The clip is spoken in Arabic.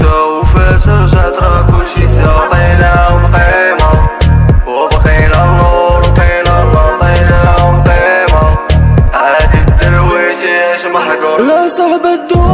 سوا وفاش رجعت راه كلشي سوا بقينا وبقينا النور وبقينا الله بقينا وبقيمة عادي الدرويش ياش محقور لا صاحب الدور.